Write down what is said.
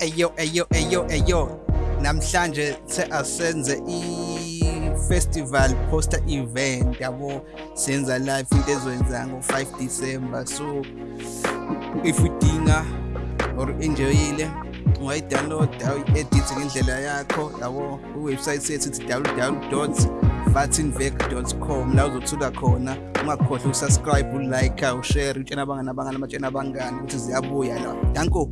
Eyo eyo eyo eyo. Namhlanje se asenze i-festival poster event yabo? Senza live into ezoyenza ngo-5 December. So if udinga or enjoyile ungayidownloada uyi-edit ngendlela yakho yabo? Iwebsite sethu ithi www.vatinvec.com la uzothuka khona. Ungakhohlwa ukusubscribe ulike ushare utshena abangani abangani amatshena abangani ukuthi ziyabuya la. Danko.